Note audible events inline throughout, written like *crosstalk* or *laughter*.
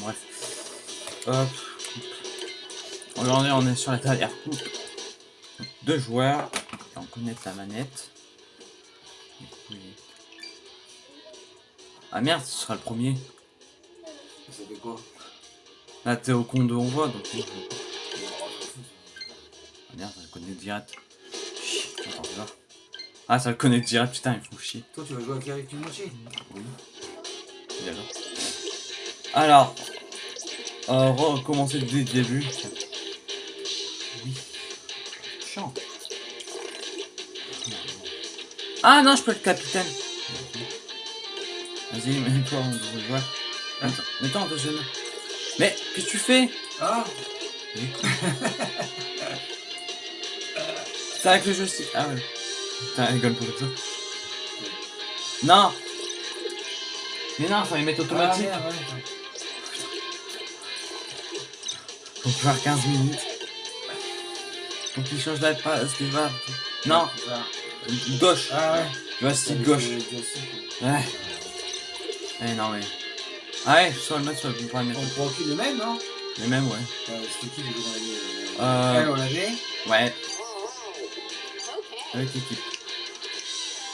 Bref. Hop. Aujourd'hui, on est sur la dernière coupe. Deux joueurs. On connaît la manette. Ah merde, ce sera le premier. Ça fait quoi? Là, t'es au compte de on voit, donc... Ah merde, ça le connaît direct. Chut, attends, là. Ah, ça le connaît direct, putain, il faut chier. Toi, tu vas jouer avec Kimochi Oui. D'accord. Alors, euh, recommencer dès le début. Oui. Chiant. Ah non, je peux être capitaine. Vas-y, mets-toi en deuxième joueur. Attends, mets-toi en deuxième. Mais, qu'est-ce que tu fais? Ah *laughs* C'est avec le joystick. Ah ouais. Putain, rigole pour ça. Non Mais non, faut les mettre automatique. Ah, ouais. Faut faire 15 minutes. Faut qu'il change la passe. Non, gauche. Ah ouais. Joystick gauche. Le joystick. Ouais. Eh non mais. Ah ouais, soit le le pas le mettre. On prend plus le même, non? Les mêmes, ouais. Euh, C'était qui Euh. Elle, on l'avait? Ouais. Avec l'équipe.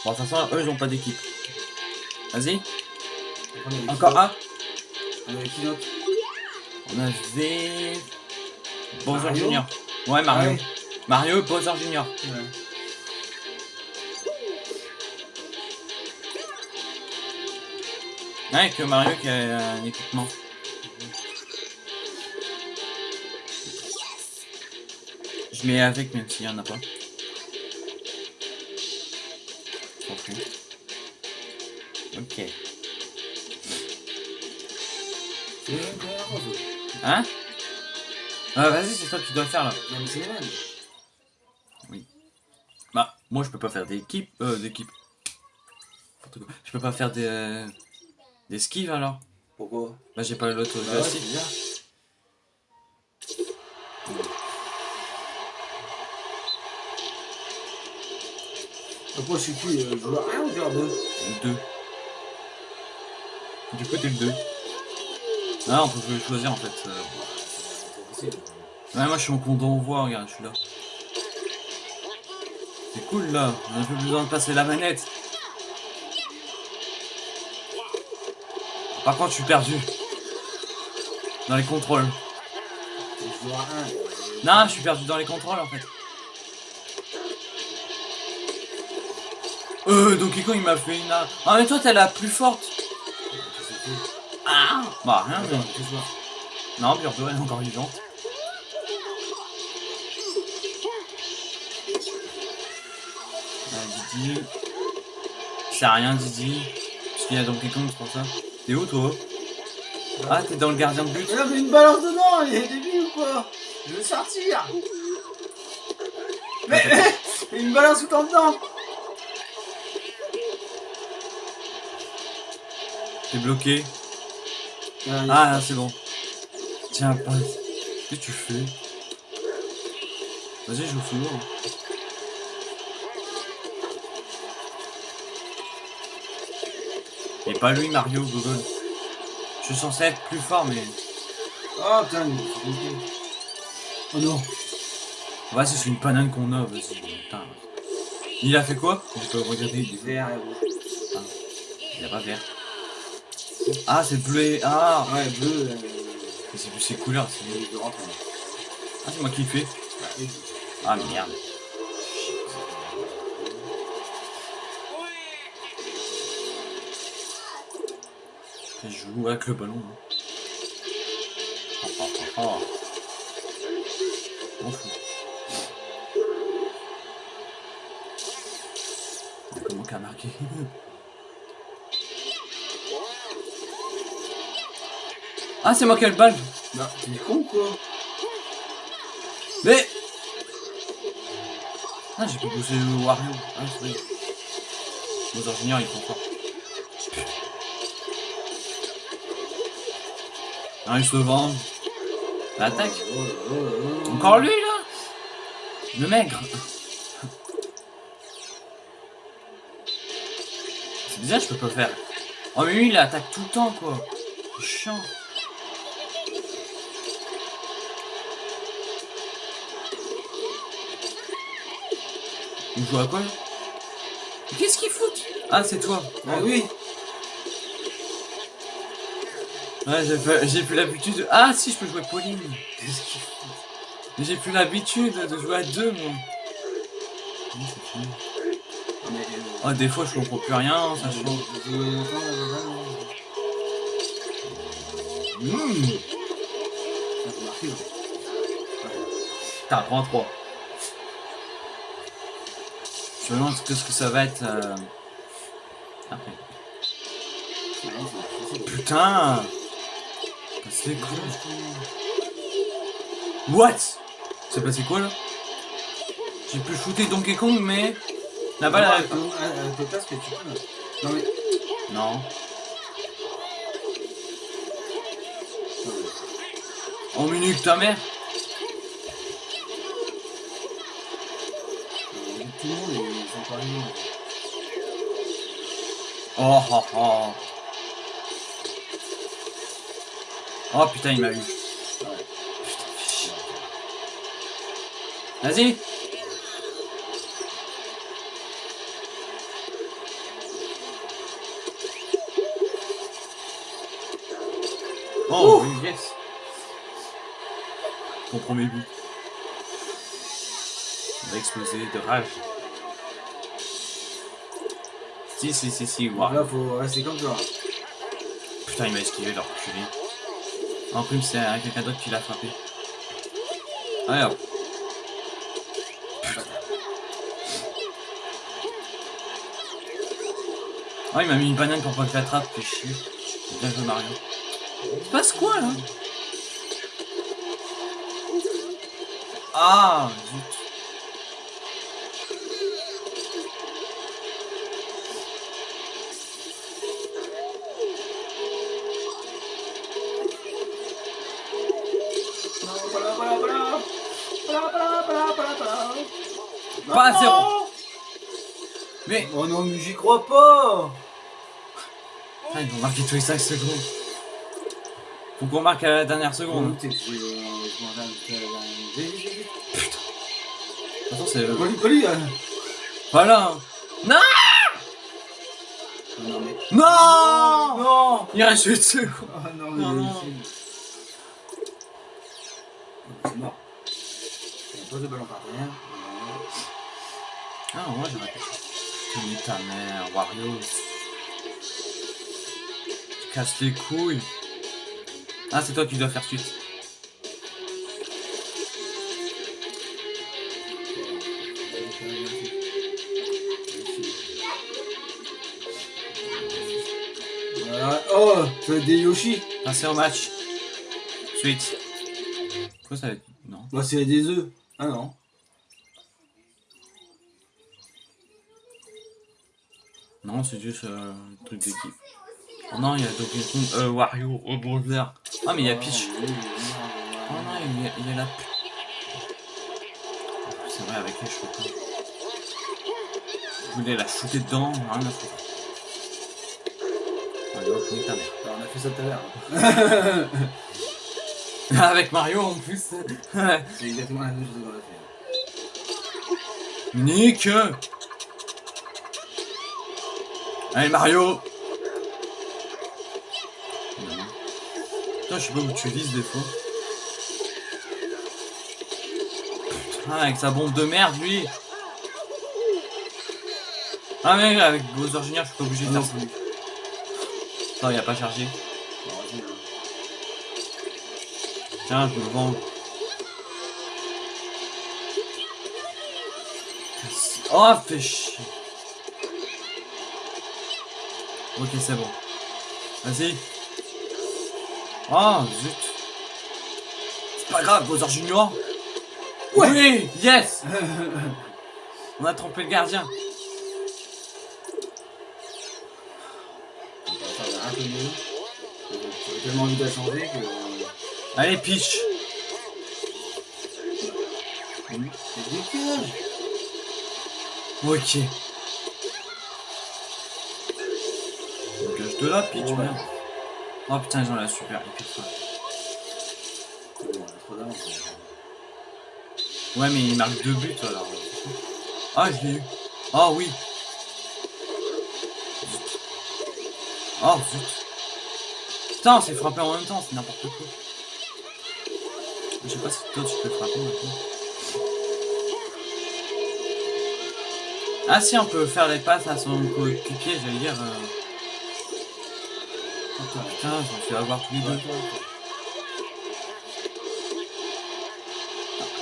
Bon, de toute façon, eux, ils ont pas d'équipe. Vas-y. On Encore un. On avait qui d'autre On avait. Bowser Junior. Ouais, Mario. Ouais. Mario, Bowser Junior. Ouais. Ouais, que Mario qui a un équipement. Je mets avec même s'il y en a pas. Ok. C'est Ah vas-y c'est toi qui dois le faire là. Non, mais c'est les mêmes. Bah moi je peux pas faire d'équipe. Euh d'équipe. Je peux pas faire des. euh, des skives alors. Pourquoi? Bah j'ai pas l'autre Bah ouais, c'est joystick. bizarre. Pourquoi je suis qui euh, joueur 1 ou joueur 2 Le 2. Du coup t'es le 2. Ah on peut choisir en fait. euh. Ouais moi je suis au compte d'envoi, regarde je suis là. C'est cool là, on a plus besoin de passer la manette. Par contre je suis perdu. Dans les contrôles. C'est joueur 1. Non, je suis perdu dans les contrôles en fait. Euh, Donkey Kong il m'a fait une... Ah mais toi t'es la plus forte. Ah Bah rien. Joueur Non, Birdo elle est encore vivante. Didi. C'est rien Didi. Parce qu'il y a Donkey Kong c'est pour ça. T'es où toi? Ah t'es dans le gardien de but Mais non, mais une balance dedans, il est débile ou quoi? Je veux sortir Mais, mais, mais *laughs* une balance tout en dedans T'es bloqué. Ah, Ah là, c'est bon. Tiens, passe. Qu'est-ce que tu fais? Vas-y, joue souvent. Et pas lui, Mario, Google. Je suis censé être plus fort, mais... Oh putain, il est bloqué. Oh non Vas-y, c'est une panane qu'on a, vas-y. Putain. Il a fait quoi? Je peux regarder. il est- Vert et rouge. Il a pas vert. Ah, c'est bleu et... Ah Ouais, bleu, euh, c'est plus ses couleurs, c'est... Ah, c'est moi qui le fais. Ah, merde. Joue avec le ballon. hein. Oh, oh, oh. M'en fous. Comment qu'a marqué *laughs* Ah, c'est moi qui ai le balle Bah, t'es con quoi Mais Ah, j'ai pousser le Wario. Ah, c'est vrai. Nos ingénieurs, ils font fort. Il se venge. Attaque. Encore lui, là? Le maigre. C'est bizarre, je peux pas faire. Oh, mais lui, il attaque tout le temps, quoi. C'est chiant. Il joue à quoi Qu'est-ce qu'il fout? Ah, c'est toi. Ah oui. Ouais, j'ai plus l'habitude. de- Ah, si, je peux jouer Pauline. Qu'est-ce qu'il Mais J'ai plus l'habitude de jouer à deux, moi. Ah, des fois, je comprends plus rien, ça ça change. Mmh. T'as prends 3. Je me demande ce que, ce que ça va être. euh, Après. Putain C'est cool. What C'est passé quoi là J'ai pu shooter Donkey Kong, mais. La balle. Tes places que tu peux. là. Non mais. Non. En minute, ta mère Euh, Tout le monde est pareils. Oh oh oh Oh putain, il m'a eu. Vas-y Oh, oui, yes Mon premier but. Il va exploser de rage. Si, si, si, si, waouh. Là, faut rester comme toi. Putain, il m'a esquivé, le reculé. En plus, c'est quelqu'un d'autre qui l'a frappé. Hop. Oh, il m'a mis une banane pour pas que je l'attrape, fais chier. Bien joué, Mario. Il se passe quoi, là? Ah, zut. Pas à zéro. Mais, Oh non, mais j'y crois pas ah, ils vont marquer tous les 5 secondes. Faut qu'on marque à la dernière seconde. De toute façon, c'est... Colis, colis euh. Voilà Non Non mais... Non Non Il reste 8 secondes. Ah non. Non, non. c'est- C'est mort. Il y a pas de ballon partenaire. Ah, moi j'aurais pu. Putain, mais ta mère, Wario. Tu casses les couilles. Ah, c'est toi qui dois faire suite. Voilà. Oh, être des Yoshi? Passer au match. Suite. Quoi ça va être Non. Bah c'est des œufs. Ah non. Non, c'est juste euh, un truc d'équipe. Oh non, il y a Donkey Kong, euh, Wario, oh, Bowser. Ah, mais il y a Peach. oui, Oh non, il y a, il y a la... C'est vrai, avec les cheveux. Je voulais la shooter dedans, rien à foutre. Allez hop, nique ta mère. Alors, on a fait ça tout à l'heure. *laughs* Avec Mario en plus. *laughs* C'est exactement la même chose qu'on a fait. Nique Allez Mario Putain, je sais pas où tu vises des fois. Putain, avec sa bombe de merde, lui Ah mais avec Bowser Junior, je suis pas obligé de faire ça. Non, il a pas chargé. Tiens, je me vends. Oh, fais chier. Ok, c'est bon. Vas-y. Oh, zut. C'est pas grave, Bowser Junior. Oui, yes. *laughs* On a trompé le gardien. On va faire un peu mieux. J'avais tellement envie de la changer que... Allez. Oui, c'est décalage. Ok. De là, pitch, Ouais. merde. Oh putain, ils ont la super on d'avance. Ouais, mais il marque deux buts alors. Ah, je l'ai eu. Ah oui. Oh zut. Putain, c'est frappé en même temps, c'est n'importe quoi. Je sais pas si toi tu peux frapper maintenant. Ah si, on peut faire les passes à son coéquipier, j'allais dire. Euh... Oh putain, j'en fais avoir tous les deux.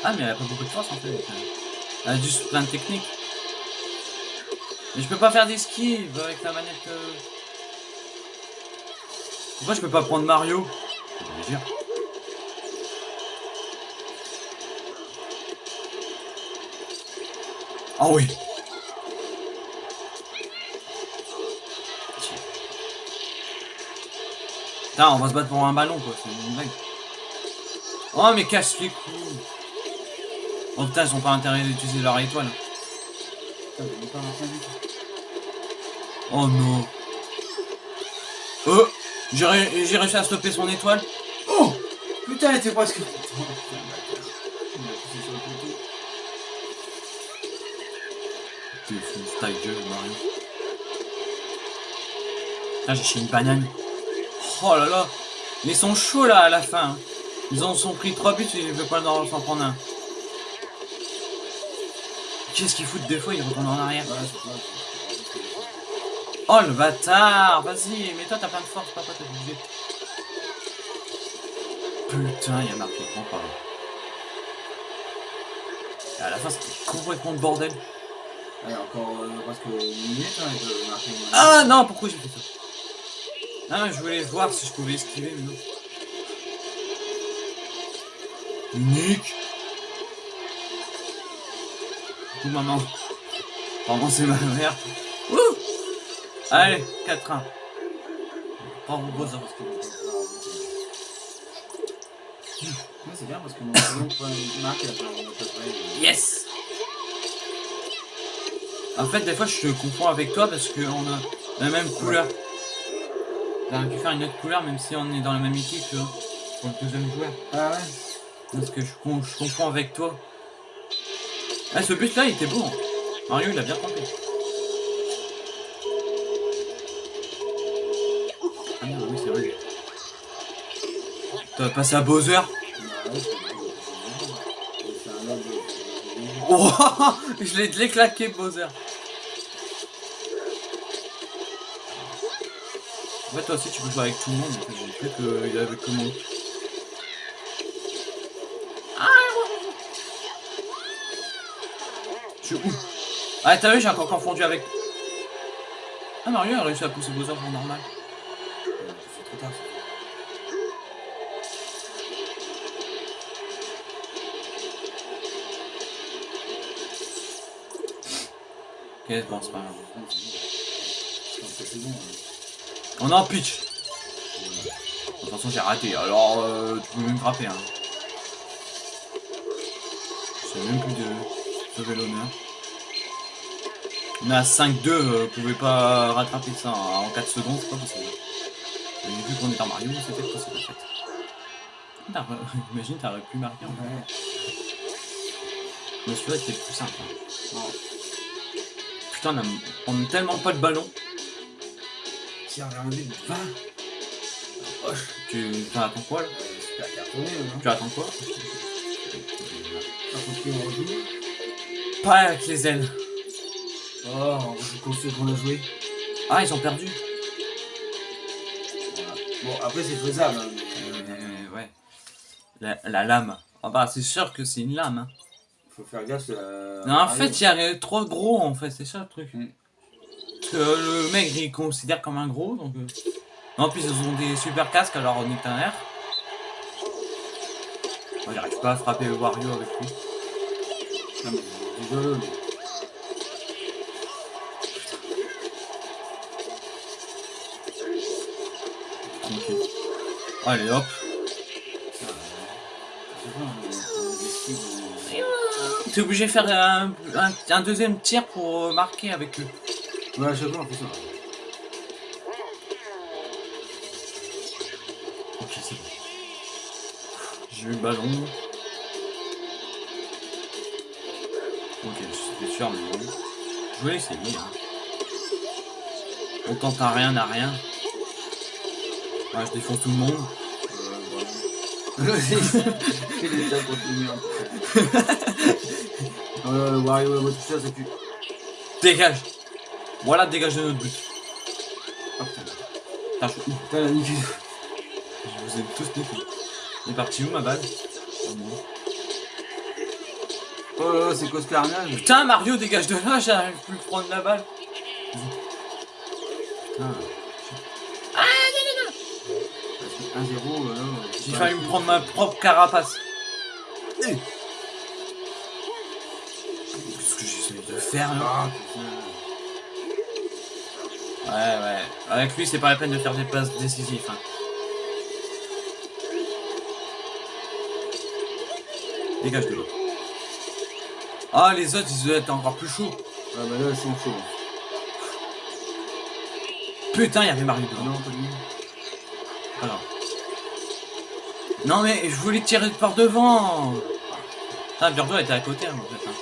Ah mais elle a pas beaucoup de force en fait. Elle a juste plein de techniques. Mais je peux pas faire d'esquive avec la manette. Euh... Pourquoi je peux pas prendre Mario? Je. Oh oui Putain, on va se battre pour un ballon quoi, c'est une blague. Oh mais casse les couilles Oh putain, ils ont pas intérêt d'utiliser leur étoile. Oh non Oh J'ai réussi à stopper son étoile. Oh Putain, elle était presque... Ta gueule, Mario. Là, j'ai une banane. Oh là là Ils sont chauds là à la fin. Ils en sont pris 3 buts et ils veulent pas s'en prendre un. Qu'est-ce qu'ils foutent des fois Ils retournent en arrière. Oh le bâtard Vas-y, mais toi t'as plein de force, papa, t'as bougé. Putain, il y a marqué point par là. À la fin, c'était complètement le bordel. Allez, encore euh, presque une minute, hein, je marquer Ah non, pourquoi j'ai fait ça? Ah, je voulais voir si je pouvais esquiver, mais non. Nick Coucou maman. Pardon, c'est ma mère. Ouh Allez, 4-1. Bravo Bowser. c'est bien parce que mon second point marque Yes En fait, des fois, je te confonds avec toi parce qu'on a la même couleur. J'aurais pu faire une autre couleur même si on est dans la même équipe, tu vois, pour le deuxième joueur. Ah ouais Parce que je, je confonds avec toi. Ah, ce but là, il était beau. Hein. Mario, il a bien trompé. Ah merde, oui, c'est vrai. T'as passé à Bowser? Oh, *laughs* je l'ai claqué, Bowser. En fait, toi aussi, tu peux jouer avec tout le monde. J'ai cru qu'il y avait que moi. Je suis où? Ah, t'as vu, j'ai encore confondu avec... Ah, Mario a réussi à pousser Bowser en normal. C'est trop tard. Ok, bon, c'est pas grave. Bon, On est en pitch. De toute façon, j'ai raté, alors euh, tu peux même frapper. Hein. Sais même plus de sauver l'honneur. On est à 5-2, euh, vous pouvez pas rattraper ça en 4 secondes, c'est pas possible. Mais vu qu'on est en Mario, c'était possible en fait. *laughs* Imagine, t'aurais pu marquer en Ouais. Mais celui-là était plus simple. hein. Putain, on a, on a tellement pas de ballon. Tiens, vers un but, va Tu tu attends quoi là? Euh, Super cartonné, hein. Tu attends quoi? Par contre, on rejoue. Pas avec les ailes. Oh, on joue contre ceux qu'on a joué. Ah, ils ont perdu. Voilà. Bon, après, c'est faisable. hein, mais, euh, Euh, ouais. La, la lame. Ah bah, c'est sûr que c'est une lame. Hein. faut faire gaffe. euh, Non, en fait, il y a trop gros, en fait, c'est ça le truc. Mm. Parce que le mec, il considère comme un gros, donc... euh, En plus, ils ont des super casques, alors on est un air. Moi, j'arrive pas à frapper Wario avec lui. Non, mais désolé, mais. Tranquille. Allez, hop. Euh, T'es obligé de faire un, un- un deuxième tir pour marquer avec eux. Ouais, je sais pas, on fait ça. Ok, c'est bon. J'ai eu le ballon. Ok, j'étais sûr, mais bon. Je voulais essayer. Hein. On tente à rien, à rien. Ouais, je défonce tout le monde. Il est le mur. Euh, Wario toucher à sa cul. Dégage Voilà, dégage de notre but. Ah putain. Je la nique. Je vous ai tous niqué. Il est parti où ma balle? Oh, non. Oh là là, c'est cause carnage? Putain, Mario, dégage de là, j'arrive plus à prendre la balle. Putain, 1-0, là. j'ai failli me prendre ma propre carapace. Eh. Qu'est-ce que j'essaie de faire là? Ah. Ouais, ouais. Avec lui, c'est pas la peine de faire des passes décisives. hein. Dégage de l'eau. Ah, les autres, ils doivent être encore plus chauds. Ah bah là, c'est chaud. Putain, il y avait Mario dedans. non, pas lui. Alors. Non, mais je voulais tirer par devant. Ah, Birdo était à côté, hein, en fait. hein.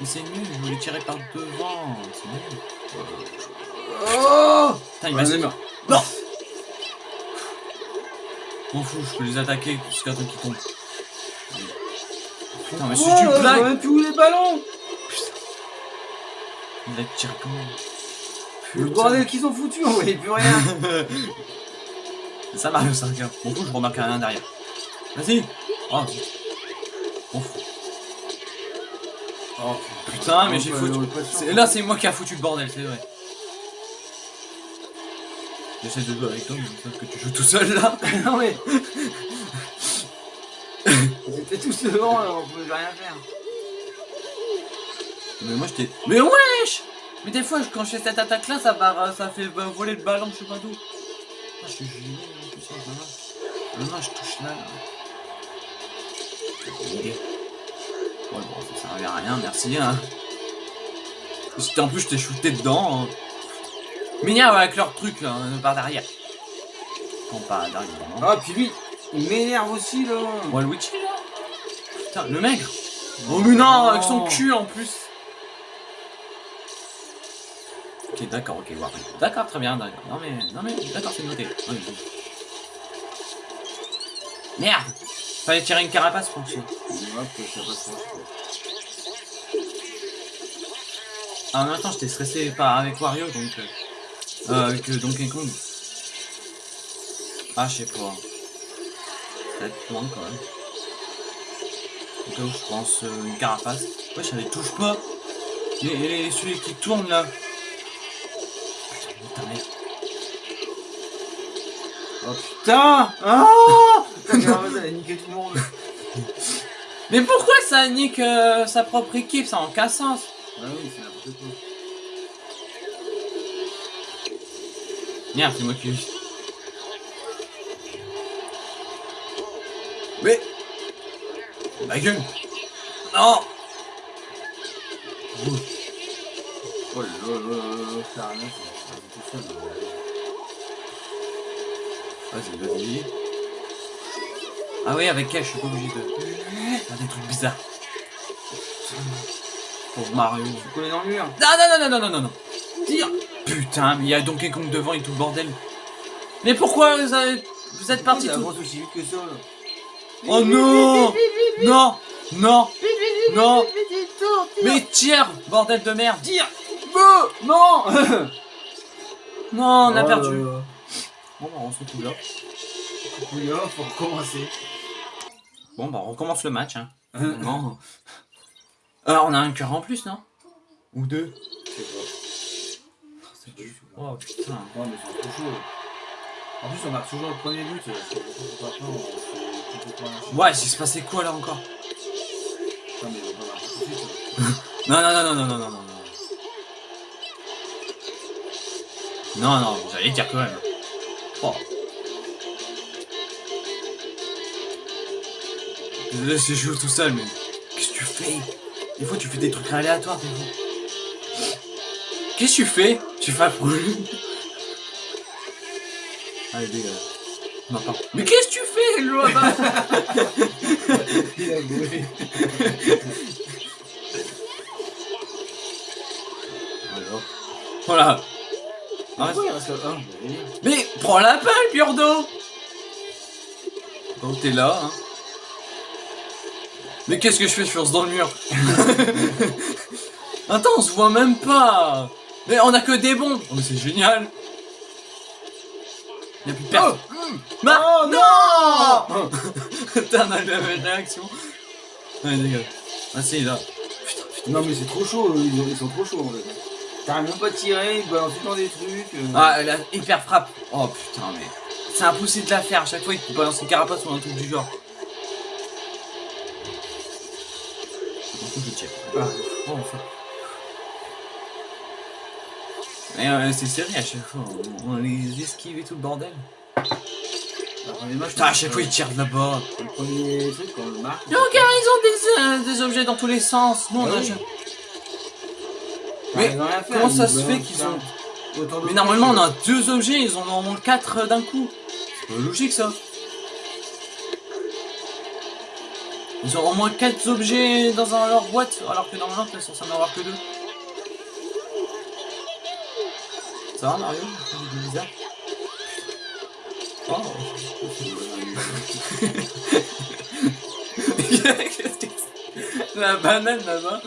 Mais c'est nul, je voulais tirer par devant. C'est nul. Oh Putain, il m'a meurs. Non M'en fous, je peux les attaquer jusqu'à temps qu'ils tombent. Putain, mais c'est Oh, du on blague a plus où les ballons Il a tiré comment Le Putain. bordel qu'ils ont foutu, on voyait plus rien. C'est *laughs* ça Mario 5 hein. M'en fous, je remarque rien derrière. Vas-y Oh. M'en fous. Oh Putain, mais j'ai foutu. Là, c'est moi qui a foutu le bordel, c'est vrai. J'essaie de jouer avec toi, mais que tu joues tout seul là. *laughs* non mais. *laughs* Ils étaient tous devant, alors on pouvait rien faire. Mais moi j'étais. Mais wesh Mais des fois, quand je fais cette attaque là, ça, va, ça fait bah, voler le ballon, je sais pas d'où. Ah, je suis gêné, plus, hein, là. Non, non, je touche là. là. Ouais, bon, ça servait à rien, merci. Hein. C'était- En plus, je t'ai shooté dedans. Hein. Mignon avec leur truc là, hein, par derrière. Non, pas derrière. Ah, puis lui, il m'énerve aussi là. Waluigi là Putain, le maigre Oh mais non, avec son cul en plus Ok, d'accord, ok, Wario. D'accord, très bien, d'accord. Non mais, non mais, d'accord, c'est noté. Ouais, bon. Merde Fallait tirer une carapace pour ça. Ça passe pas. Ah, en même temps, j'étais stressé pas avec Wario, donc... Euh, euh, avec euh, Donkey Kong. Ah, je sais pas. Peut-être loin quand même. Où je pense euh, une carapace. Ouais, je les touche pas. Et, et celui qui tourne là. Putain. Oh putain Putain, Gareth, elle a niqué tout le monde. Mais pourquoi ça nique euh, sa propre équipe? Ça en aucun sens. Ah oui, c'est n'importe quoi. Merde, c'est moi qui. Mais. Ma gueule Non Oh là là là là, ça a rien, c'est c'est. Vas-y, vas-y. Ah oui, avec elle, je suis pas obligé de faire des trucs bizarres. Pour Mario. Tu connais dans le mur Non, non, non, non, non, non, non, non. Tire Putain, mais il y a Donkey Kong devant et tout le bordel. Mais pourquoi vous, avez... vous êtes partis Ça tout... aussi vite que ça là. Oh non Non Non Non Mais tire Bordel de merde Tire Non *laughs* Non, on a Oh perdu. Bon, bah, on se retrouve là. Faut recommencer. Bon, bah, on recommence le match, hein. *laughs* Non. Alors, on a un cœur en plus, non? Ou deux Je sais pas. C'est du Oh, putain. Ouais, mais c'est trop chaud. En plus, on marque toujours le premier but. Ouais, il s'est passé quoi, là, encore? Putain, mais on va pas marquer tout de suite. *laughs* Non, non, non, non, non, non, non, non. Non, non, j'allais dire quand même. Oh. Désolé si je joue tout seul, mais qu'est-ce que tu fais? Des fois, tu fais des trucs aléatoires, des fois. Qu'est-ce que tu fais? Tu fais affreux. Allez, dégage. Non. Mais qu'est-ce que tu fais, là-bas *laughs* Il a joué. Alors. Voilà. Ah, un Mais prends la balle, Biordo Donc t'es là, hein. Mais qu'est-ce que je fais Je fonce dans le mur. *laughs* Attends, on se voit même pas Mais on a que des bombes Oh mais c'est génial Y'a plus personne Ma- Oh, non Putain, on a la même réaction. Ouais, dégage. Ah si, là. Non mais c'est trop chaud, ils ils sont trop chauds en fait. T'arrives même pas à tirer, ils balancent tout le temps des trucs. euh. Ah, la hyper frappe. Oh putain, mais c'est impossible de la faire. À chaque fois, il te balance une carapace ou un truc du genre. Enfin. Mais euh, c'est sérieux à chaque fois. On, on les esquive et tout le bordel. Putain, à chaque fois, ils tirent de là-bas. Le premier truc, quand on le marque. Mais regarde, ils ont des, euh, des objets dans tous les sens. Nous, on Ah a oui. jamais- Mais comment ça se fait qu'ils ont- Mais normalement, on a deux objets, ils en ont au moins quatre d'un coup. C'est pas logique ça. Ils ont au moins quatre objets dans leur boîte, alors que normalement, ils sont censés en avoir que deux. Ça va, Mario? C'est bizarre. Oh. La banane là-bas.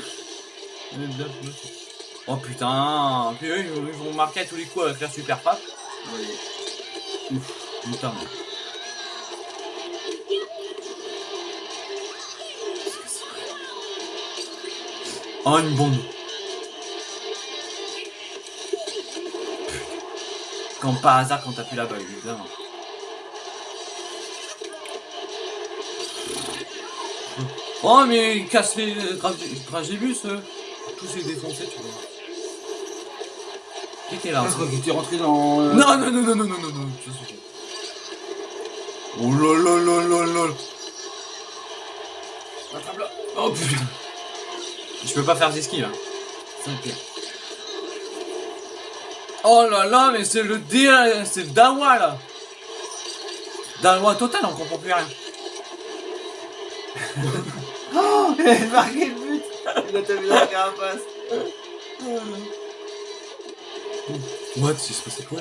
Oh putain, puis eux ils vont- marquer à tous les coups avec la super frappe. Ouais. Putain. Oh, une bombe. Quand par hasard, quand t'as plus la balle, évidemment. Oh, mais il casse les crash. Euh. Tout s'est défoncé, tu vois. Qui était là Parce que t'es rentré dans... Euh, non, non, non, non, non, non, non. Oh là Oh putain je peux pas faire d'esquive. Hein. C'est ok. Oh là là, mais c'est le dé, c'est le dawa là. Dawa total, on comprend plus rien. *laughs* Oh Il a marqué le but Il a tapé dans la carapace What, c'est se passé quoi?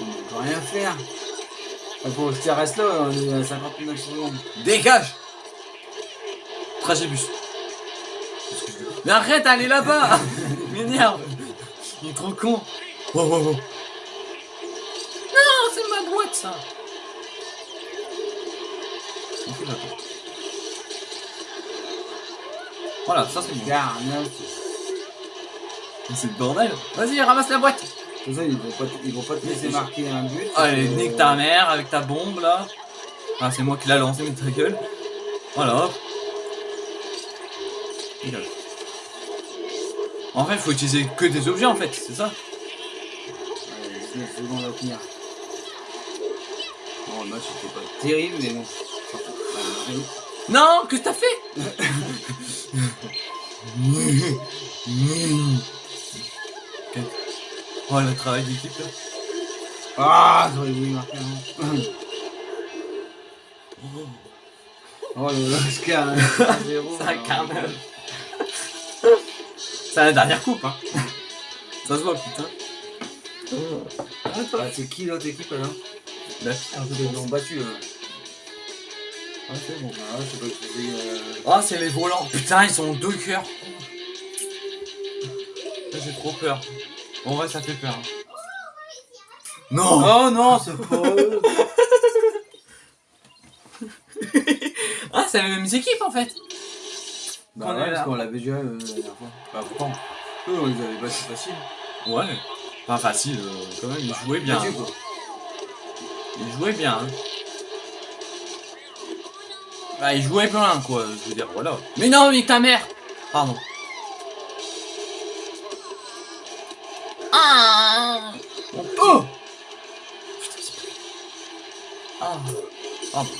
On peut rien faire. Il faut que tu restes là, on est à 59 secondes. Dégage Tragébus. Mais arrête, allez là-bas Il *laughs* m'énerve Il est trop con Oh, oh, oh. Non, c'est ma boîte, ça. Voilà, ça c'est. Regarde, non, C'est le bordel Vas-y, ramasse la boîte Comme ça, ils vont pas, ils vont pas te laisser marquer un but. Allez, Euh, nique ta mère avec ta bombe, là Ah, c'est moi qui l'a lancé, mais ta gueule Voilà, hop. En fait, faut utiliser que des objets, en fait, c'est ça Allez, 19 secondes à tenir. Bon, le match était pas terrible, mais bon. Non, que t'as fait? Oh, le travail d'équipe, là. Ah, j'aurais voulu marquer un. Oh le Oscar, 0 C'est un carnage. C'est la dernière coupe, hein. Ça se voit, putain. Ah, c'est qui l'autre équipe alors Neuf. Ah, ils ont battu là. Ah, c'est bon. Ah, ouais, je sais pas c'est. euh, Ah, c'est les volants. Putain, ils sont deux cœurs. Là, J'ai trop peur. En vrai, ça fait peur. Non Oh non, c'est pas *laughs* Ah, c'est les mêmes équipes en fait Bah On est ouais, parce qu'on l'avait déjà euh, la dernière fois. Bah pourtant, eux on les avait battus facile. Ouais. Pas facile, euh, quand même, ils jouaient bien. Quoi. Ils jouaient bien. Hein. Bah, ils jouaient bien, quoi. Je veux dire, voilà. Mais non, mais ta mère Pardon. Ah. Oh Putain, c'est pas- Ah. Pardon.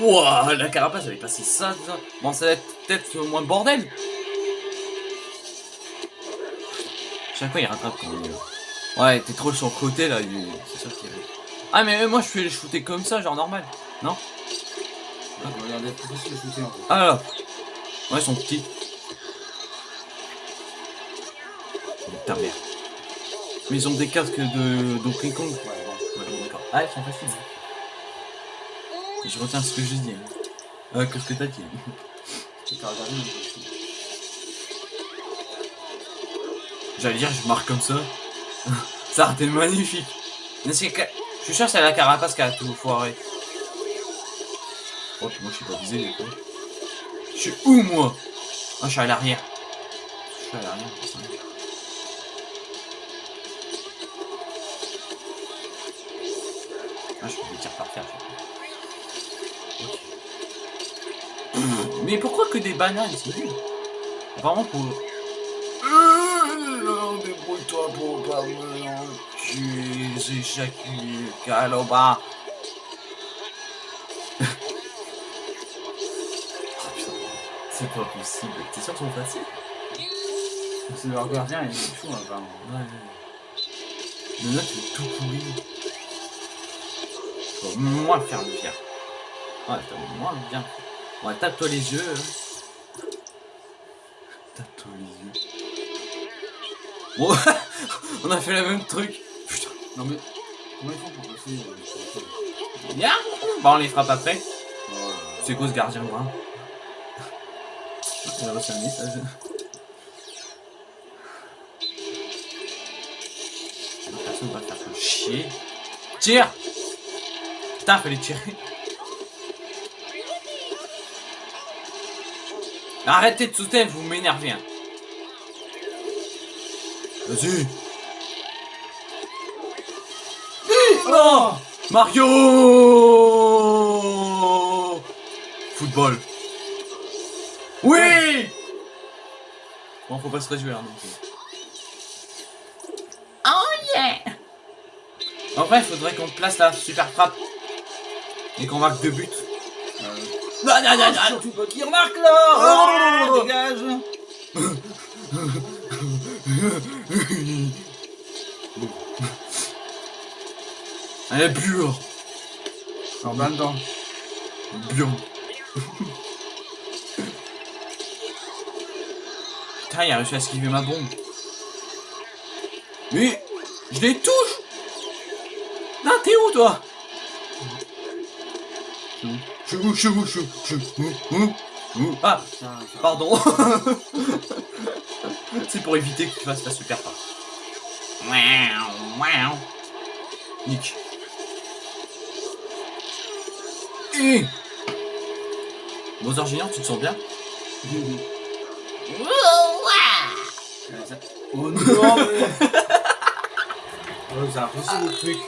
Ouah, la carapace, elle est passée ça, ça. Bon, ça va être peut-être moins bordel. Chaque fois, il rattrape quand même. Ouais, t'es trop sur le côté, là. il- C'est sûr qu'il Ah mais moi je fais les shooter comme ça, genre normal. Ah, regardez, plus facile de shooter en fait. Ah là. Ouais, ils sont petits. Putain merde. Mais ils ont des casques de Donkey Kong. Ouais. Ouais, bon, d'accord. Ah, ils sont faciles. Hein. Je retiens ce que j'ai dit. hein. Euh, que ce que t'as dit. Aussi. J'allais dire, je marque comme ça. *laughs* ça aurait été magnifique. Mais c'est que... Je suis sûr que c'est la carapace qui a tout foiré. Oh, puis moi je suis pas visé, les quoi. Je suis où, moi? Ah, je suis à l'arrière. Je suis à l'arrière. Ah, je fais des tirs par terre. je Mais pourquoi que des bananes C'est nul. Vraiment pour... Euh, Débrouille-toi pour pas me tuer, j'éjacule, Caloba. c'est pas possible. T'es sûr qu'ils sont faciles C'est leur gardien, il est chaud apparemment. Ouais. Le note est tout pourri. Faut moins faire le bien. Ouais, t'as moins le bien. Ouais, tape-toi les yeux. hein. Tape-toi les yeux. *laughs* On a fait le même truc. Putain. Non mais, comment ils font pour passer euh, Bien Bah, on les frappe après. Oh. C'est quoi ce gardien brun? Il a reçu un message. Personne va faire que chier. Tire Putain, fallait tirer. Arrêtez de sauter, vous m'énervez. hein. Vas-y. Non Mario Football. Oui Bon, faut pas se réjouir non plus. Oh yeah En vrai, faudrait qu'on place la super frappe. Et qu'on marque deux buts. Euh, Non, non, non, non. Surtout pas qui remarque là Oh Oh, Dégage *laughs* Elle est pure. En bas dedans. Bien. Putain, il a réussi à esquiver ma bombe. Mais je les touche Non, t'es où toi? Suis où, où, où Ah, Ça, ça- pardon. *laughs* C'est pour éviter que tu fasses la super part. Nick. Et Bowser Junior, tu te sens bien? Ça- Oh non *laughs* mais... Oh, c'est impossible le truc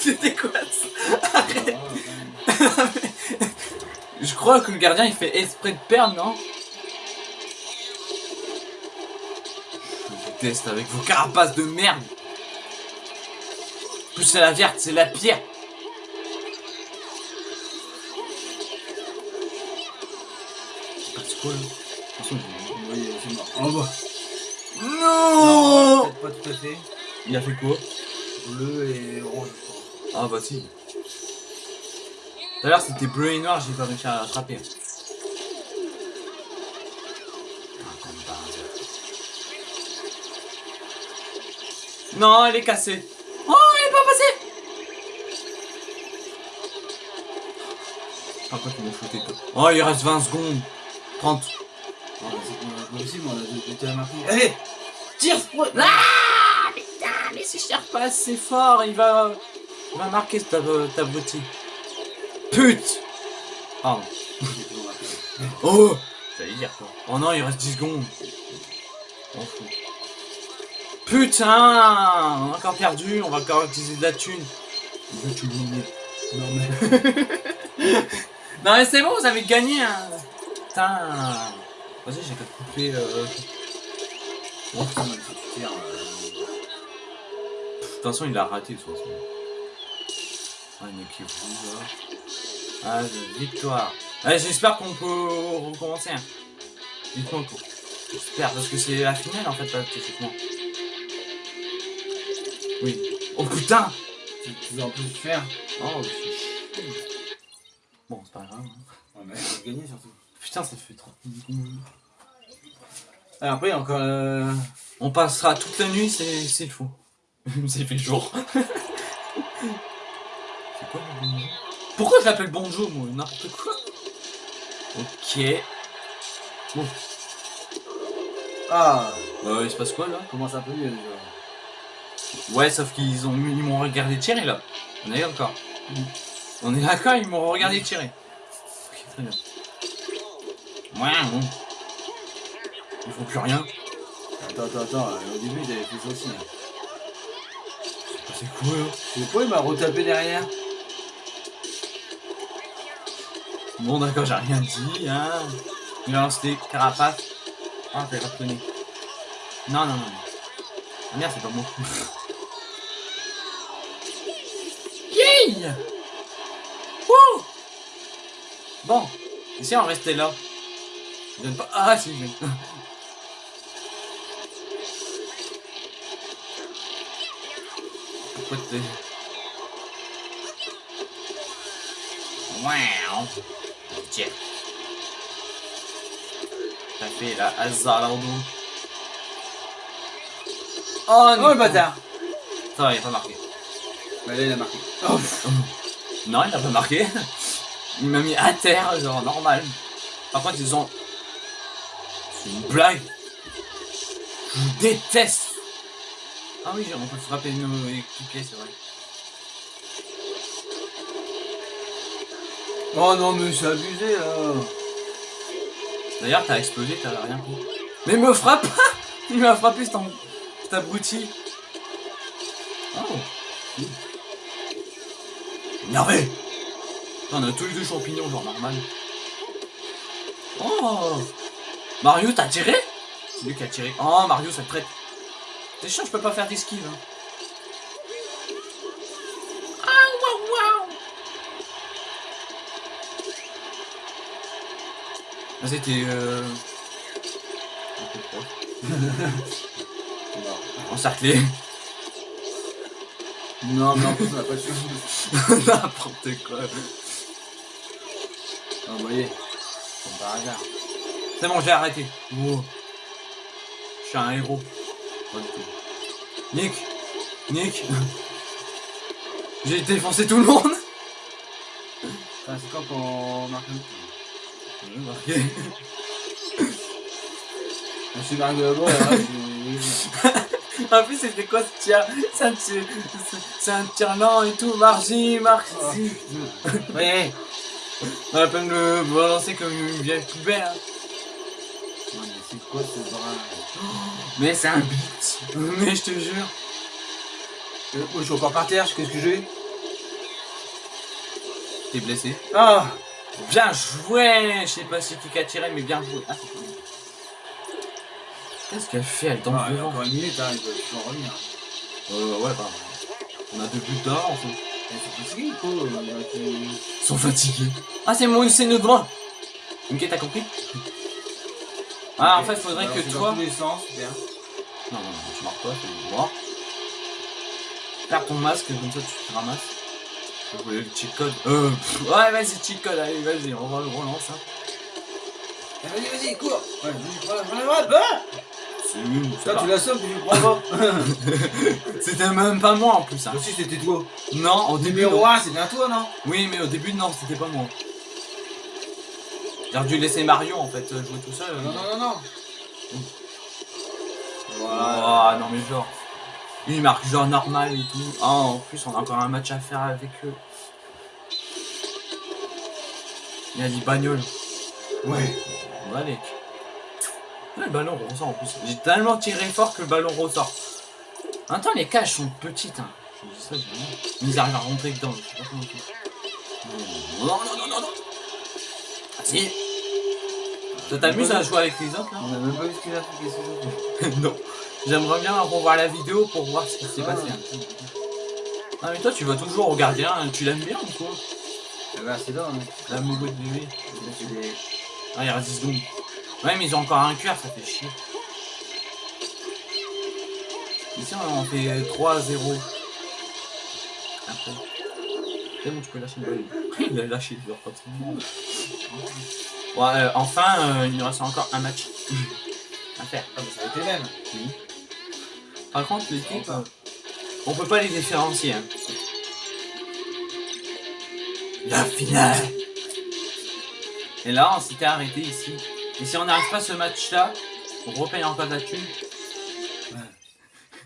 C'était quoi ça? Ah, quand même. *laughs* Je crois que le gardien il fait exprès de perdre, non? Je déteste avec vos carapaces de merde. Plus c'est la verte, c'est la pire. C'est quoi là? Attention, j'ai- Oui, c'est mort. En bas. Non Peut-être pas tout à fait. Il a fait quoi? Bleu et crois. Ah bah si. Tout à l'heure c'était bleu et noir, j'ai pas réussi à. Ah, par hasard. Non, elle est cassée. Oh, elle est pas passée Par contre, ils m'ont. Oh, il reste 20 secondes. 30. Ah, bah, c'est pas possible, on a buts à maintenant. Allez Tire Ah Putain, mais si je tire pas assez fort, il va... Il va marquer ta, ta abruti. Pute Pardon. Oh J'allais dire quoi. Oh non, il reste 10 secondes. On fout. Putain On a encore perdu, on va encore utiliser de la thune. Non mais... *laughs* Non mais c'est bon, vous avez gagné hein. Putain Vas-y, j'ai qu'à couper... Euh... Bon, putain, euh, De toute façon, il a raté de toute façon. Ah, a qui vous là. Ah, de- victoire. Allez, j'espère qu'on peut recommencer. Hein. Dites-moi quoi. J'espère, parce que c'est la finale en fait, pas techniquement. Oui. Oh putain Tu veux en plus faire? Oh, je. Bon, c'est pas grave. hein. Ouais, mais gagner surtout. Putain, ça fait trop. Alors après, encore. Euh... On passera toute la nuit, c'est c'est fou. *laughs* c'est fait jour. *laughs* Pourquoi je l'appelle bonjour, moi? N'importe quoi. Ok. Ah Euh, il se passe quoi là? Commence un peu mieux déjà. Ouais, sauf qu'ils ont ils m'ont regardé tirer là. On est d'accord. On est d'accord, ils m'ont regardé tirer. Ok, très bien. Ouais, bon. Ils font plus rien. Attends, attends, attends. euh, Au début, j'avais fait ça aussi. hein. C'est quoi là Je sais pas, il m'a retapé derrière. Bon, d'accord, j'ai rien dit, hein. Il a lancé carapace. Ah, t'avais pas reconnu. Non, non, non. Ah merde, c'est pas moi. *laughs* Yay Wouh Bon, et si on restait là donne pas. Ah, si, je. *laughs* Pourquoi t'es. Wow Tiens. T'as fait la Hazardo. Oh, Oh le bâtard Ça va, il a pas marqué. Bah là, il a marqué. Oh, Non, il a pas marqué. Il m'a mis à terre, genre normal. Par contre, ils ont. C'est une blague. Je déteste. Ah oui, on peut frapper nos équipiers, c'est vrai. Oh non, mais c'est abusé là. D'ailleurs, t'as explosé, t'as rien pris. Mais me frappe pas *laughs* Il m'a frappé, cet, cet abruti. Oh. Énervé On a tous les deux champignons, genre normal. Oh Mario, t'as tiré? C'est lui qui a tiré. Oh, Mario, ça te traite. T'es chiant, je peux pas faire d'esquive. Hein? Ah, C'était... Euh... *laughs* Encerclé. Non, mais en plus, on a pas chance. *laughs* N'importe quoi. Ah, vous voyez. Comme par hasard. C'est bon, j'ai arrêté. Wow. Je suis un héros. Pas du tout. Nick Nick J'ai défoncé tout le monde c'est quand qu'on marque un J'ai marqué. *laughs* Je suis marqué de boîte, là, je *laughs* En plus, c'était quoi ce tir C'est un tir... C'est un tir lent et tout. Margie, Marcy. suis. Ouais. On va pas me le balancer comme une vieille poubelle. hein. Mais c'est quoi ce brin? *gasps* Mais c'est un beat. *laughs* Mais je te jure. Euh, oh, Je suis encore par terre, qu'est-ce que j'ai T'es blessé. Ah Bien joué Je sais pas si qui a tiré, mais bien joué. Ah. Qu'est-ce qu'elle fait Elle tombe Ah, devant. encore une minute, hein, il peut plus en revenir. Euh, ouais, bah. On a deux buts d'or, en fait. C'est fatigué, quoi. il y a qui- Ils sont fatigués. Ah, c'est mon, c'est notre droit. Ok, t'as compris Ah, en fait, faudrait Alors, que toi. Dans tous les sens, super. Non, non, non, tu marques pas, c'est droit. Perds ton masque, comme ça tu te ramasses. Je voulais le cheat code. Euh, pff, ouais, vas-y, cheat code, allez, vas-y, on va le relance. Hein. Eh, Vas-y, vas-y, cours Ouais, vas-y, prends la- prends la droite, ah C'est nul, pas- tu l'assommes, tu le prends pas. *laughs* C'était même pas moi en plus. Hein. Aussi, c'était toi. Non, au début. Numéro non. 1, c'est bien toi, non? Oui, mais au début, non, c'était pas moi. J'ai dû laisser Mario en fait jouer tout seul. Non, non, non, non. Ah non, mais genre. Lui, il marque genre normal et tout. Ah, en plus, on a encore un match à faire avec eux. Il a dit bagnole. Ouais. Allez. Ouais, le ballon ressort en plus. J'ai tellement tiré fort que le ballon ressort. Temps, les cages sont petites. Hein. Je dis ça. Mais ils arrivent à rentrer dedans. Je sais pas comment ils font. Non, non, non, non, non. Vas-y. Ça t'amuse à jouer avec les autres là On a même pas vu ce qu'il a fait, *laughs* Non. J'aimerais bien revoir la vidéo pour voir ce qui s'est passé. hein. Ah mais toi tu vas toujours au gardien, tu l'aimes bien ou quoi? Eh ben, c'est là, hein. La mougoute de des- Ah il reste 10 secondes. Ouais mais ils ont encore un cœur, ça fait chier. Ici on fait 3-0. Après. C'est bon, tu peux lâcher le ballon. *laughs* Il a lâché, pas trop. Ouais, euh, enfin, euh, il nous reste encore un match à faire. Ah, mais ça a été même. Oui. Par contre, l'équipe, euh, on peut pas les différencier. Hein. La finale Et là, on s'était arrêté ici. Et si on n'arrive pas ce match-là, on repaye encore de la thune.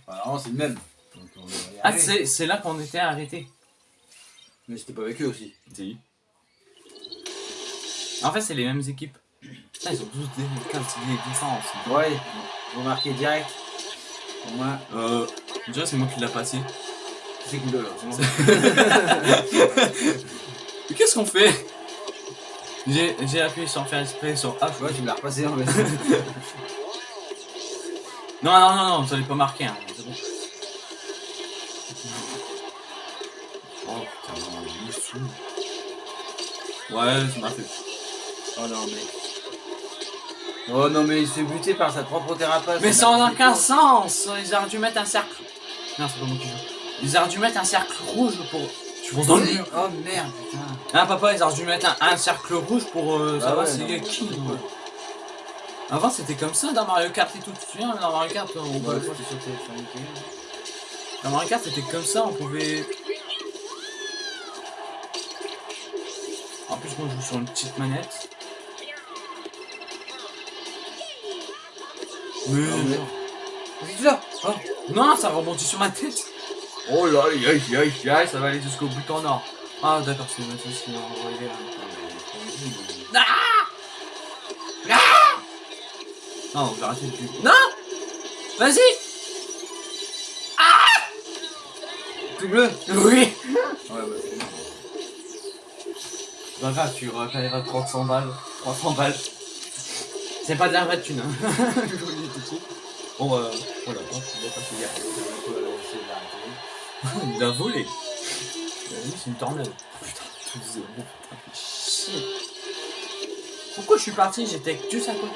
Alors, c'est le même. Donc, on Ah, c'est là qu'on était arrêté. Mais c'était pas avec eux aussi. Si. En fait, c'est les mêmes équipes. Putain, ils ont tous des, des différences. Ouais, remarquez direct. Moins, Euh, déjà, c'est moi qui l'a passé. c'est cool. *laughs* Mais qu'est-ce qu'on fait? J'ai appuyé sans faire exprès sur A. Ouais, tu me l'as repassé en fait. *laughs* Non, non, non, non, vous allez pas marquer. Hein. C'est bon. Oh putain, non, il est fou. Ouais, ça m'a fait. Oh non, mais. Oh non, mais il se fait buter par sa propre thérapeute. Mais ça n'a aucun sens Ils auraient dû mettre un cercle. Non, c'est pas moi qui joue. Ils auraient dû mettre un cercle rouge pour. Tu penses dans le mur Oh merde, putain. Ah, papa, ils auraient dû mettre un, un cercle rouge pour euh, Ah savoir ouais, c'est qui. ouais. Avant, c'était comme ça dans Mario Kart et tout. Tu te souviens, dans Mario Kart, on Ouais, pouvait-. Dans Mario Kart, c'était comme ça, on pouvait. En plus, moi, je joue sur une petite manette. Mais. Ah, tu là Oh. Non, ça rebondit sur ma tête. Oh là, aïe, aïe, aïe, aïe, ça va aller jusqu'au bout en or. Ah, d'accord, c'est qui m'a envoyé là. Ah Ah Non, j'ai arrêté le cul. Non Vas-y Tout bleu Oui Ouais, bah c'est bon. Grave, tu repayeras 300 balles. 300 balles. C'est pas de la vraie thune, hein. *laughs* De. Bon, euh, voilà, bon, je vais pas te dire. Il a volé. Euh, oui, c'est une tornade. Putain, tout zéro. Putain, fais chier. Pourquoi je suis parti? J'étais avec Dieu à côté.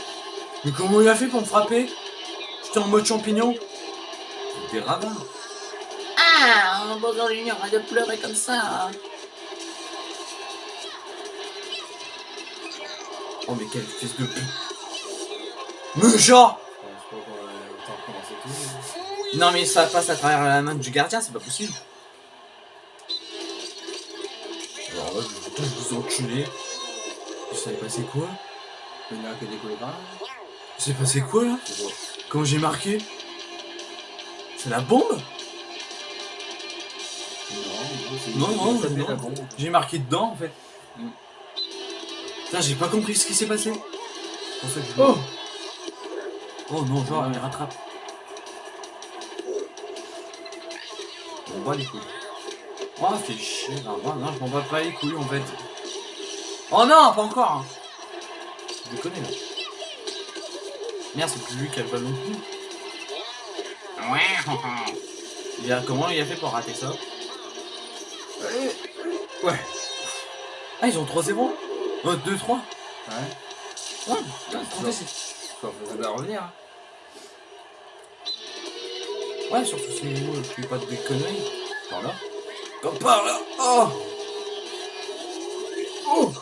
Mais comment il a fait pour me frapper? J'étais en mode champignon. Des radins. Ah, bonjour Junior, arrête de pleurer comme ça. hein. Oh mais quelle espèce de pute. Recommencer tout. Non mais ça passe à travers la main du gardien, c'est pas possible. Alors là, je vais vous enculer. Il s'est passé quoi? Il y en a a décollé par là. Passé quoi là? Quand j'ai marqué? C'est la bombe? Non, Non, non, non. J'ai marqué dedans en fait. Mm. Putain, j'ai pas compris ce qui s'est passé. C'est pour ça que je... Oh Oh non, genre, il rattrape. On bat les couilles. Oh, fait chier. Non, moi, non, je m'en bats pas les couilles en fait. Oh non, pas encore. hein. Je déconne là. Merde, c'est plus lui qui a le ballon. Il a, comment il a fait pour rater ça? Ouais. Ah, ils ont 3-0 Oh, 2-3 Ouais. Ouais, putain, Faut faut bien revenir. hein. Ouais, surtout c'est moi, je fais pas de conneries. Par là. Comme par là. Oh Oh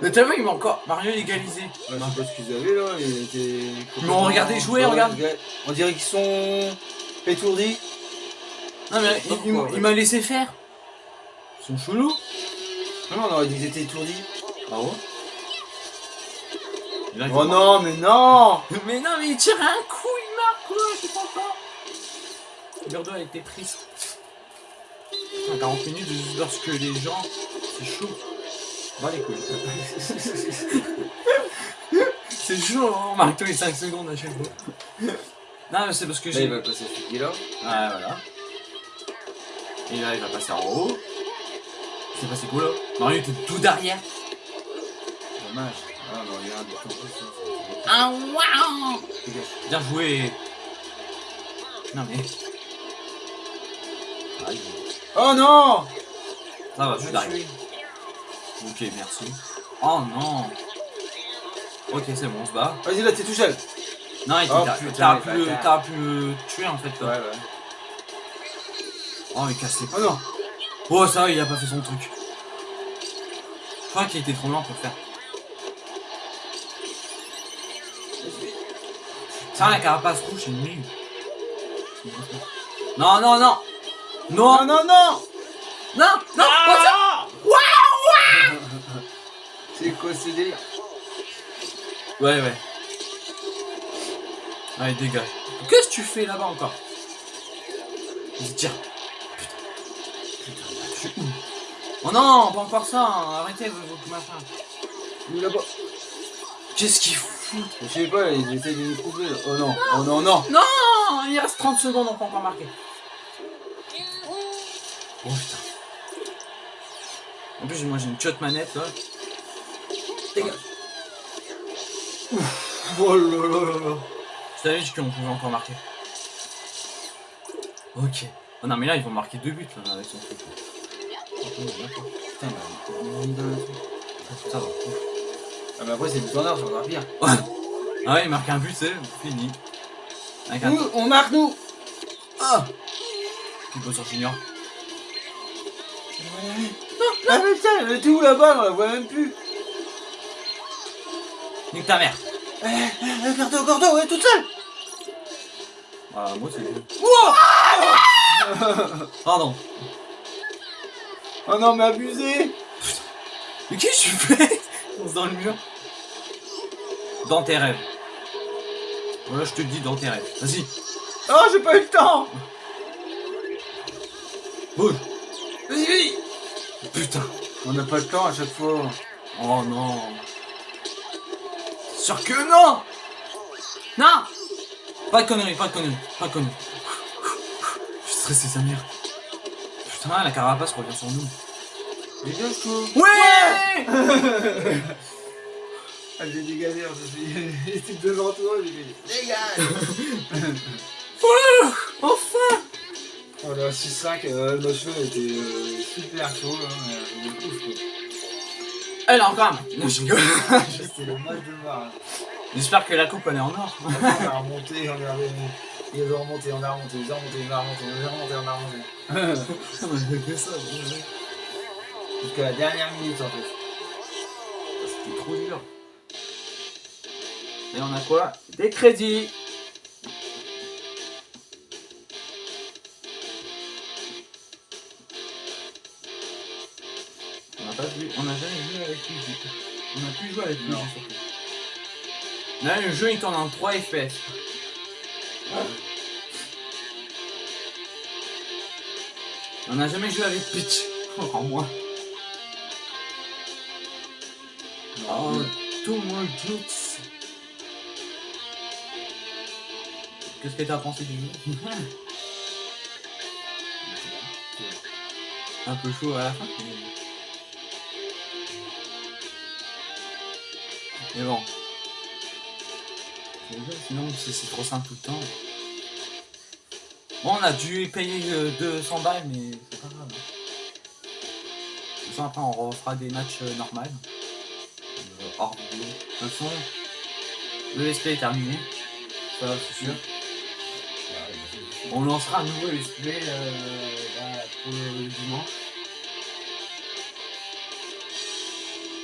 Mais vu, il m'a encore. Mario égalisé. Ouais, je sais pas ce qu'ils avaient là, ils étaient. Mais on regardait jouer, Ouais, regarde. On dirait qu'ils sont étourdis. Non, mais il, il m'a- il m'a laissé faire. Ils sont chelous. Non, non, on aurait dit qu'ils étaient étourdis. Ah ouais? Et là, il Oh marque. non, mais non *laughs* Mais non, mais il tire un coup, il marque quoi, je comprends pas. Bordeaux a été. Putain, 40 minutes juste parce que les gens, c'est chaud. Va les couilles. c'est chaud, hein, on marque tous les 5 secondes à chaque fois. Non, mais c'est parce que Là, il j'ai. va passer ce là. Ah, voilà. Et là, il va passer en haut. C'est passé quoi là? Mario était tout derrière. Dommage. Ah, waouh. Bien joué. Non, mais. Aïe. Oh non Ça va, je suis derrière. Ok, merci. Oh non Ok, c'est bon, on se bat. Vas-y, là, t'es tout seul. Non, il Oh, t'a- putain, t'auras les pu, pu me tuer en fait. Ouais, Là. ouais. Oh, il casse les Oh non Oh, ça va, il a pas fait son truc. Je crois qu'il était trop lent pour le faire. Ça, la carapace rouge, c'est nul. Non, non, non Non, Non, non, non non, non Ah C'est quoi ce délire? Ouais, ouais. Allez, dégage. Qu'est-ce que tu fais là-bas encore? Tire. Putain, putain, je suis où? Oh non, pas encore ça, hein. arrêtez vos vos machins. Est là-bas. Qu'est-ce qu'il Je sais pas, ils essaient de nous couper. là. Oh non, oh non, non Non, il reste 30 secondes, on peut encore marquer. Oh putain. En plus, moi j'ai une shot manette là. Dégage. Oh là là là là Je t'avais dit qu'on pouvait encore marquer. Ok. Oh non, mais là ils vont marquer deux buts là, avec son truc. Putain, bah, on est dans le truc. Ça va. Ah bah après c'est du standard, c'est encore pire. Ah ouais, il marque un but, c'est fini. Avec un Nous, on marque nous Ah Qui peut sur Junior. Ah mais putain, elle était où là-bas On la voit même plus Nique ta mère. Eh, eh, Gordo, Gordo, elle est toute seule Ah, moi c'est. Wow *laughs* Pardon. Oh non, mais abusé Mais qu'est-ce que tu fais? Dans le mur. Dans tes rêves. Voilà, je te le dis, dans tes rêves. Vas-y, Oh, j'ai pas eu le temps bouge. Vas-y, vas-y. Putain. On n'a pas le temps à chaque fois. Oh non. Sûr que non Non Pas de conneries, pas de conneries, pas de conneries. Je suis stressé, sa mère. Putain, la carapace revient sur nous. Dégage-toi Ouais Ah, j'ai dégagé, il était devant toi, j'ai dit dégage Enfin Oh là, 6-5, euh, notre jeu était euh, super chaud, là, mais euh, ouf, quoi. Elle a encore un. Non, je rigole. *laughs* C'était le match de voir. J'espère que la coupe elle est en or. On a remonté, on a remonté, il a remonté, on a remonté, il a remonté, on a remonté, on a remonté, on a remonté. *laughs* Jusqu'à la dernière minute, en fait. C'était trop dur. Et on a quoi? Des crédits. On n'a pas vu, on n'a jamais joué avec lui. On a plus joué avec lui. Surtout. Là, le jeu il tourne en 3 FPS. On n'a jamais joué avec Peach. *laughs* Encore Oh, tout mon jutsu. Qu'est-ce que t'as pensé du jeu *laughs* Un peu chaud à la fin. Mais, bon. Sinon, c'est trop simple tout le temps. Bon, on a dû payer euh, 200 balles, mais c'est pas grave. De toute façon, après, on refera des matchs euh, hors vidéo. De toute façon, le play est terminé. Ça, c'est sûr. On lancera un nouveau play euh, bah, pour le, dimanche.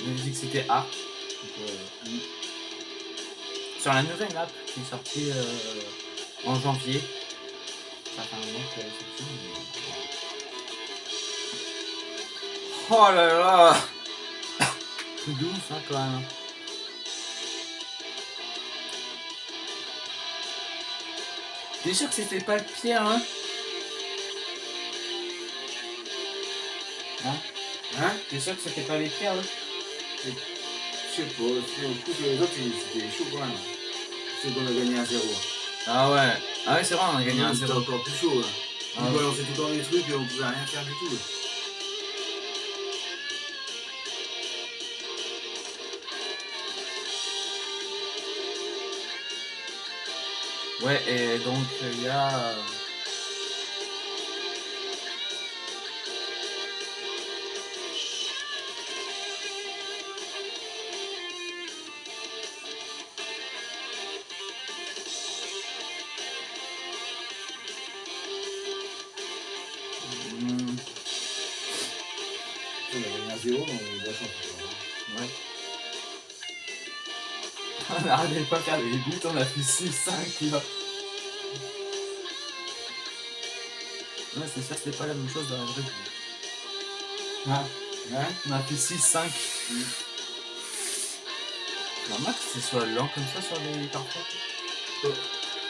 On a dit que c'était Arc. Donc, euh, Sur la nouvelle map qui est sortie euh, en janvier. Ça fait un moment qu'elle est sortie. mais- Oh là là C'est douce hein, quand même. T'es sûr que c'était pas le pire hein? Hein? Hein? T'es sûr que c'était pas les pires là? Je sais pas, le coup, les autres, c'était chaud quand même. C'est qu'on a gagné à 0. Ah ouais. Ah ouais c'est vrai on a gagné C'était 0. encore plus chaud, là. Ah On ouais. balançait tout dans les trucs et on pouvait rien faire du tout. Ouais et donc il y a... On n'arrivait pas faire des buts, on a fait 6-5 là. Ouais, c'est sûr, c'est pas la même chose dans la vraie vie. Ah, ouais On a fait 6-5. Normal que ce soit lent comme ça sur les parfois.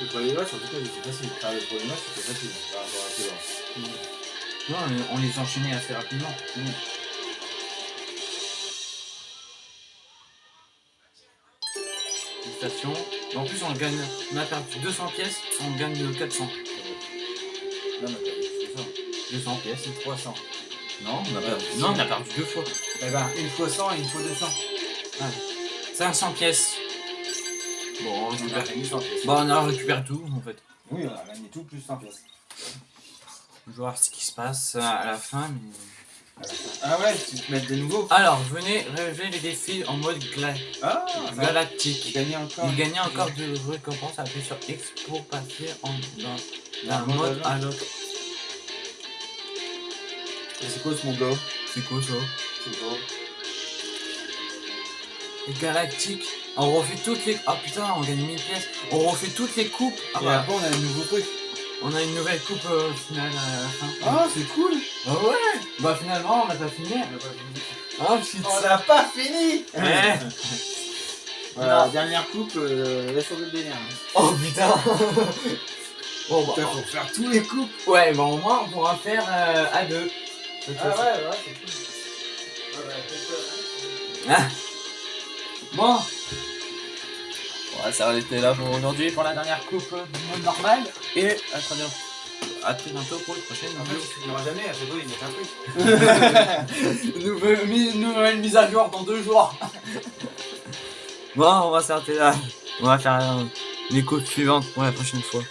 Le premier match, en tout cas, c'était facile. Enfin, le premier match, c'était facile par rapport à ce Non, on- on les enchaînait assez rapidement. Félicitations. En plus, on gagne. On a perdu 200 pièces, on gagne 400. Là, on a perdu, c'est ça. 200 pièces. 300. Non, on a perdu. Non, on a perdu deux fois. Eh ben, une fois 100 et une fois 200. 500 pièces. Bon, on On a récupère. gagné 100 pièces. Bon, on a récupéré tout en fait. Oui, on a gagné tout plus 100 pièces. Je vais voir ce qui se passe à la fin. Mais... Ah ouais, tu te mets de nouveau. Alors, venez relever les défis en mode gla- Ah, galactique. Gagner encore. Il gagnait encore de récompenses appuyez sur X pour passer en, d'un, mode mode à l'autre. C'est quoi ce monde-là? C'est quoi ça? C'est quoi Galactique. On refait toutes les. Ah putain, on gagne 1000 pièces. On refait toutes les coupes. Ah Et bah, après, on a un nouveau truc. On a une nouvelle coupe euh, finale à la fin. Ah, c'est cool Ah ouais Bah finalement, on a pas fini. Ah shit. On n'a pas fini Ouais. *laughs* Voilà, Non. dernière coupe, euh, laisse tomber le délire. Oh putain. *laughs* bon bah. Putain, faut faire tous les coupes. Ouais, bah au moins on pourra faire euh, à deux. Cette fois-ci. ouais, c'est cool. Ah. Bon. Ouais, ça va été là pour aujourd'hui pour la dernière coupe du mode normal. Et à très bientôt. À très bientôt pour le prochain En fait, vidéo. tu finiras jamais, à chaque fois, il met un truc. *laughs* *laughs* Nouvelle, mi- nouvelle mise à jour dans deux jours. bon, on va s'arrêter là. On va faire les coupes suivantes pour la prochaine fois.